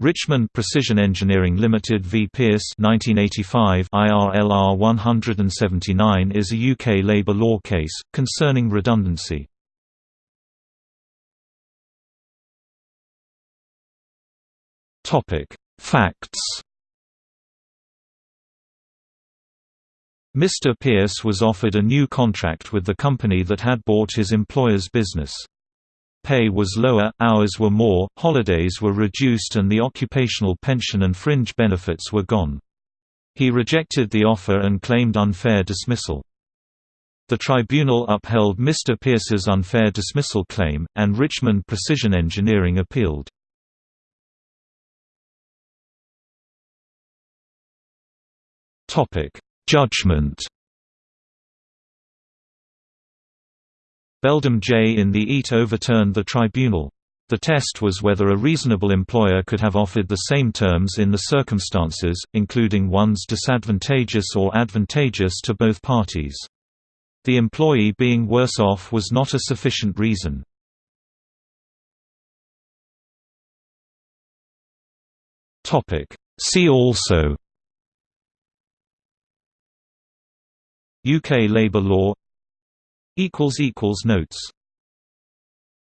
Richmond Precision Engineering Limited v Pearce 1985 IRLR 179 is a UK labour law case, concerning redundancy. Facts Mr. Pearce was offered a new contract with the company that had bought his employer's business. Pay was lower, hours were more, holidays were reduced and the occupational pension and fringe benefits were gone. He rejected the offer and claimed unfair dismissal. The tribunal upheld Mr. Pearce's unfair dismissal claim, and Richmond Precision Engineering appealed. Judgment Beldam J. in the EAT overturned the tribunal. The test was whether a reasonable employer could have offered the same terms in the circumstances, including ones disadvantageous or advantageous to both parties. The employee being worse off was not a sufficient reason. See also UK labour law Notes